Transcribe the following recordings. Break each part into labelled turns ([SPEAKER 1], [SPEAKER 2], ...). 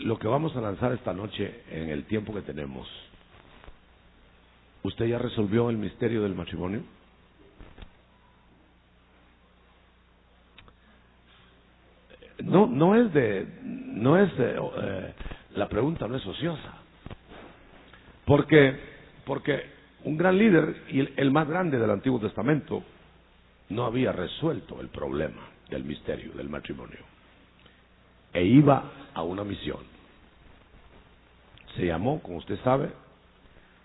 [SPEAKER 1] lo que vamos a lanzar esta noche en el tiempo que tenemos, ¿usted ya resolvió el misterio del matrimonio? No, no es de, no es de, eh, la pregunta no es ociosa, porque, porque un gran líder y el más grande del Antiguo Testamento no había resuelto el problema del misterio del matrimonio e iba a una misión. Se llamó, como usted sabe,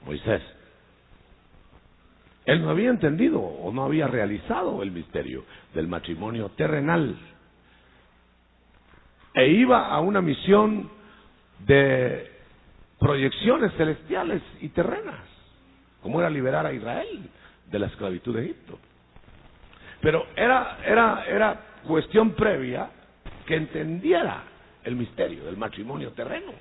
[SPEAKER 1] Moisés. Él no había entendido o no había realizado el misterio del matrimonio terrenal. E iba a una misión de proyecciones celestiales y terrenas, como era liberar a Israel de la esclavitud de Egipto. Pero era, era, era cuestión previa que entendiera el misterio del matrimonio terreno.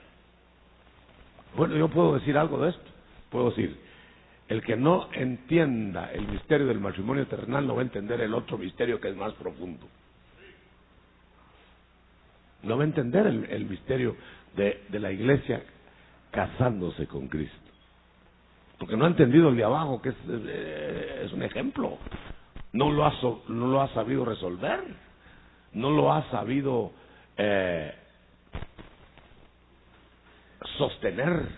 [SPEAKER 1] Bueno, yo puedo decir algo de esto. Puedo decir, el que no entienda el misterio del matrimonio terrenal no va a entender el otro misterio que es más profundo. No va a entender el, el misterio de, la iglesia casándose con Cristo. Porque no ha entendido el de abajo, que es, es un ejemplo. No lo, ha, no lo ha sabido resolver. No lo ha sabido eh, sostener,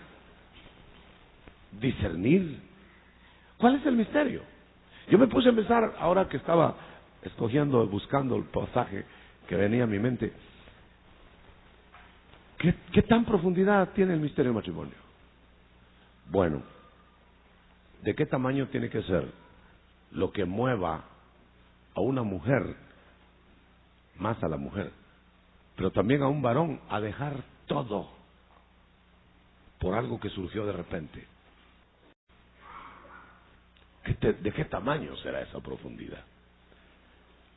[SPEAKER 1] discernir. ¿Cuál es el misterio? Yo me puse a pensar, ahora que estaba escogiendo, buscando el pasaje que venía a mi mente, ¿qué, qué tan profundidad tiene el misterio del matrimonio? Bueno, ¿de qué tamaño tiene que ser lo que mueva a una mujer, más a la mujer, pero también a un varón, a dejar todo por algo que surgió de repente. ¿De qué tamaño será esa profundidad?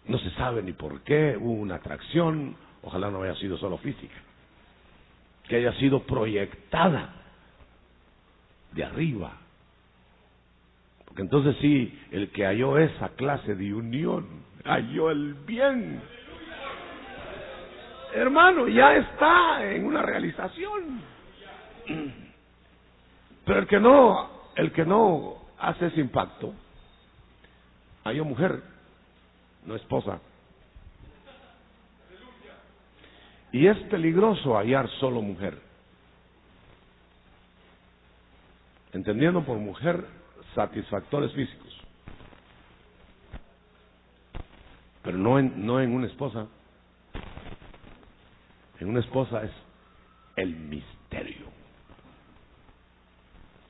[SPEAKER 1] No se sabe ni por qué, hubo una atracción, ojalá no haya sido solo física, que haya sido proyectada de arriba. Porque entonces sí, el que halló esa clase de unión, halló el bien. Hermano, ya está en una realización. Pero el que no, el que no hace ese impacto, hay una mujer, no esposa. Y es peligroso hallar solo mujer. Entendiendo por mujer satisfactores físicos. Pero no en, no en una esposa. En una esposa es el misterio.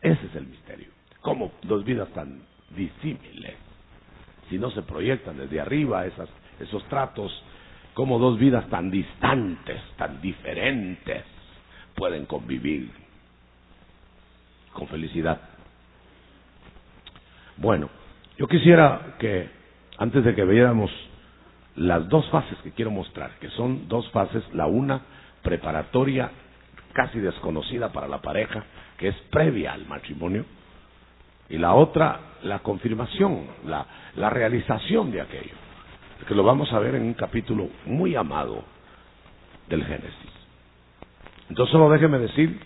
[SPEAKER 1] Ese es el misterio. ¿Cómo dos vidas tan disímiles? Si no se proyectan desde arriba esas, esos tratos, ¿cómo dos vidas tan distantes, tan diferentes pueden convivir con felicidad? Bueno, yo quisiera que, antes de que viéramos las dos fases que quiero mostrar, que son dos fases, la una preparatoria casi desconocida para la pareja, que es previa al matrimonio, y la otra, la confirmación, la, la realización de aquello, que lo vamos a ver en un capítulo muy amado del Génesis. Entonces solo déjeme decir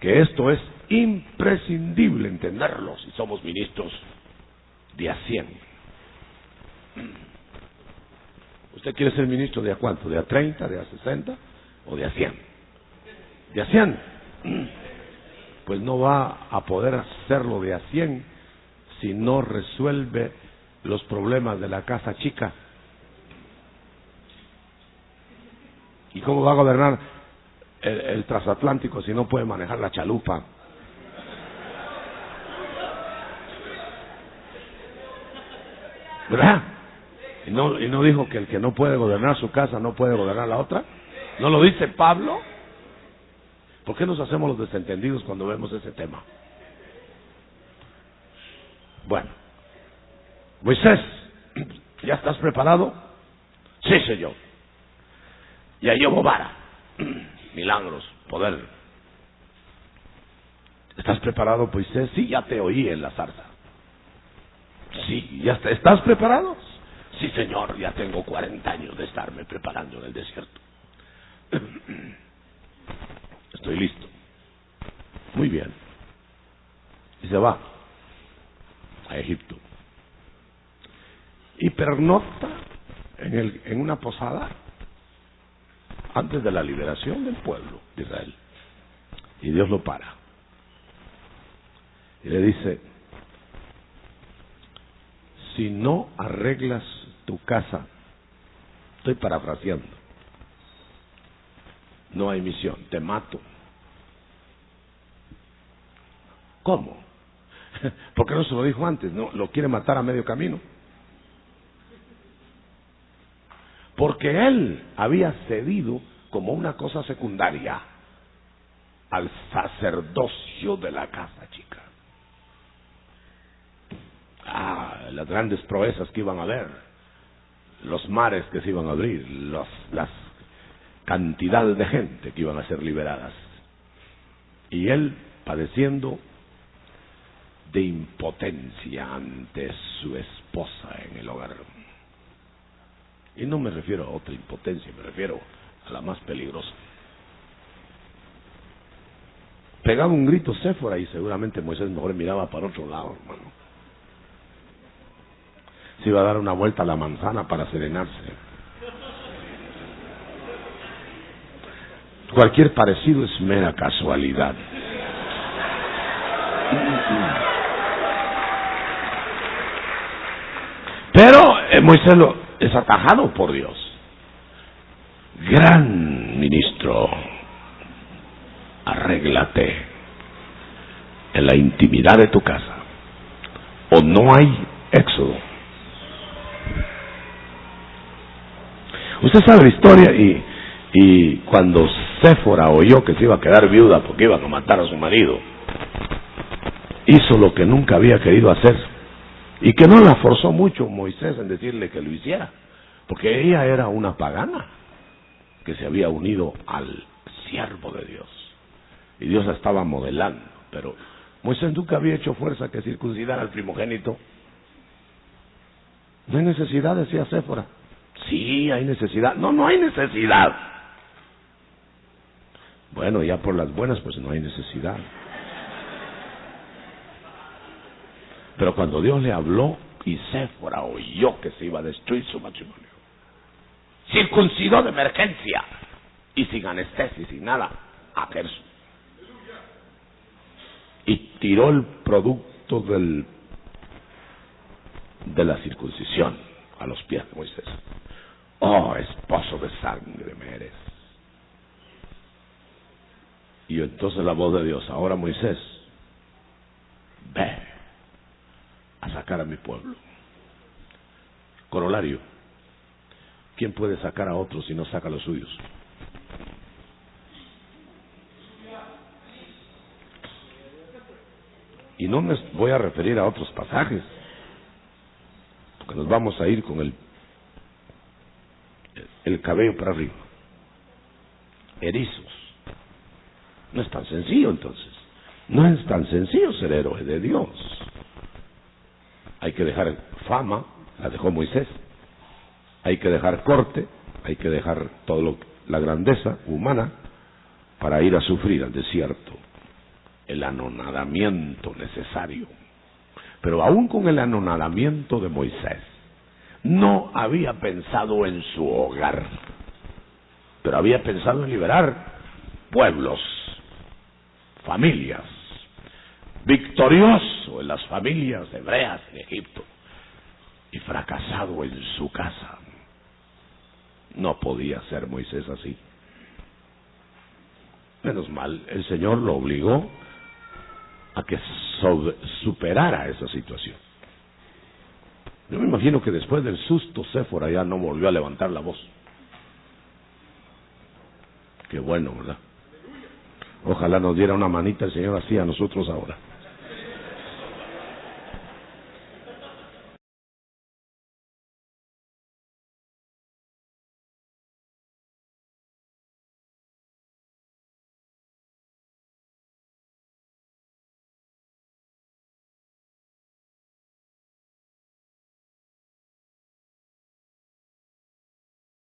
[SPEAKER 1] que esto es imprescindible entenderlo si somos ministros de a 100. ¿Usted quiere ser ministro de a cuánto? ¿De a 30, de a 60 o de a 100? De a 100. Pues no va a poder hacerlo de a 100 si no resuelve los problemas de la casa chica. ¿Y cómo va a gobernar el, el transatlántico si no puede manejar la chalupa? ¿Verdad? ¿Y no, ¿Y no dijo que el que no puede gobernar su casa no puede gobernar la otra? ¿No lo dice Pablo? ¿Por qué nos hacemos los desentendidos cuando vemos ese tema? Bueno, Moisés, ¿ya estás preparado? Sí, señor. Ya llevo vara, milagros, poder. ¿Estás preparado, Moisés? Sí, ya te oí en la zarza. Sí, ¿ya está, estás preparado? Sí, señor, ya tengo 40 años de estarme preparando en el desierto. Muy bien. Y se va a Egipto. Y pernocta en, el, en una posada antes de la liberación del pueblo de Israel. Y Dios lo para. Y le dice, si no arreglas tu casa, estoy parafraseando, no hay misión, te mato. ¿Cómo? ¿Por qué no se lo dijo antes? No, lo quiere matar a medio camino. Porque él había cedido como una cosa secundaria al sacerdocio de la casa chica. Ah, las grandes proezas que iban a ver, los mares que se iban a abrir, las cantidades de gente que iban a ser liberadas. Y él padeciendo de impotencia ante su esposa en el hogar. Y no me refiero a otra impotencia, me refiero a la más peligrosa. Pegaba un grito Séfora y seguramente Moisés mejor miraba para otro lado, hermano. Se iba a dar una vuelta a la manzana para serenarse. Cualquier parecido es mera casualidad. Pero eh, Moisés lo, es atajado por Dios. Gran ministro, arréglate en la intimidad de tu casa o no hay éxodo. Usted sabe la historia y, y cuando Séfora oyó que se iba a quedar viuda porque iban a matar a su marido, hizo lo que nunca había querido hacer y que no la forzó mucho Moisés en decirle que lo hiciera, porque ella era una pagana que se había unido al siervo de Dios. Y Dios la estaba modelando, pero Moisés nunca había hecho fuerza que circuncidar al primogénito. No hay necesidad, decía Séfora. Sí, hay necesidad. No, no hay necesidad. Bueno, ya por las buenas, pues no hay necesidad. Pero cuando Dios le habló y Séfora oyó que se iba a destruir su matrimonio, circuncidó de emergencia y sin anestesia y sin nada a Gerson. Y tiró el producto del, de la circuncisión a los pies de Moisés. Oh, esposo de sangre me eres. Y entonces la voz de Dios, ahora Moisés, ve a sacar a mi pueblo. Corolario, ¿quién puede sacar a otros si no saca a los suyos? Y no me voy a referir a otros pasajes, porque nos vamos a ir con el, el cabello para arriba. Erizos. No es tan sencillo entonces. No es tan sencillo ser héroe de Dios. Hay que dejar fama, la dejó Moisés. Hay que dejar corte, hay que dejar todo lo, la grandeza humana para ir a sufrir al desierto. El anonadamiento necesario. Pero aún con el anonadamiento de Moisés, no había pensado en su hogar, pero había pensado en liberar pueblos, familias, en las familias hebreas en Egipto y fracasado en su casa. No podía ser Moisés así. Menos mal, el Señor lo obligó a que superara esa situación. Yo me imagino que después del susto, Séfora ya no volvió a levantar la voz. Qué bueno, ¿verdad? Ojalá nos diera una manita el Señor así a nosotros ahora.